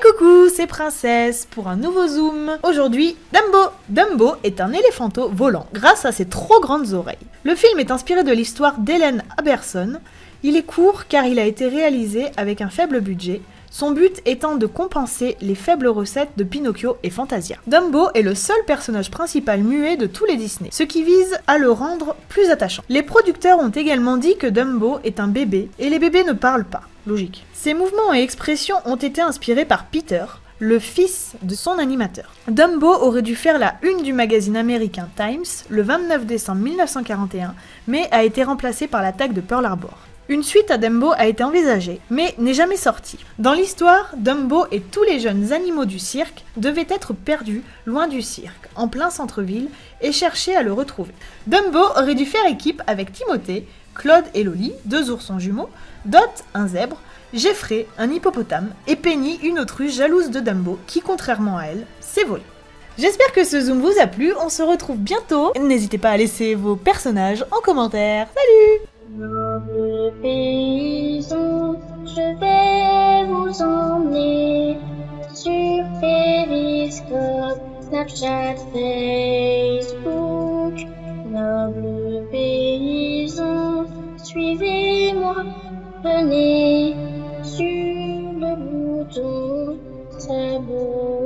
coucou, c'est Princesse pour un nouveau zoom. Aujourd'hui, Dumbo. Dumbo est un éléphanteau volant grâce à ses trop grandes oreilles. Le film est inspiré de l'histoire d'Hélène Aberson. Il est court car il a été réalisé avec un faible budget, son but étant de compenser les faibles recettes de Pinocchio et Fantasia. Dumbo est le seul personnage principal muet de tous les Disney, ce qui vise à le rendre plus attachant. Les producteurs ont également dit que Dumbo est un bébé, et les bébés ne parlent pas. Logique. Ses mouvements et expressions ont été inspirés par Peter, le fils de son animateur. Dumbo aurait dû faire la une du magazine américain Times le 29 décembre 1941, mais a été remplacé par l'attaque de Pearl Harbor. Une suite à Dumbo a été envisagée, mais n'est jamais sortie. Dans l'histoire, Dumbo et tous les jeunes animaux du cirque devaient être perdus loin du cirque, en plein centre-ville, et chercher à le retrouver. Dumbo aurait dû faire équipe avec Timothée, Claude et Loli, deux oursons jumeaux, Dot, un zèbre, Jeffrey, un hippopotame, et Penny, une autruche jalouse de Dumbo, qui, contrairement à elle, s'est volée. J'espère que ce zoom vous a plu, on se retrouve bientôt. N'hésitez pas à laisser vos personnages en commentaire. Salut Noble paysan, je vais vous emmener sur Periscope, Snapchat, Facebook. Noble paysan, suivez-moi, venez sur le bouton s'abonner.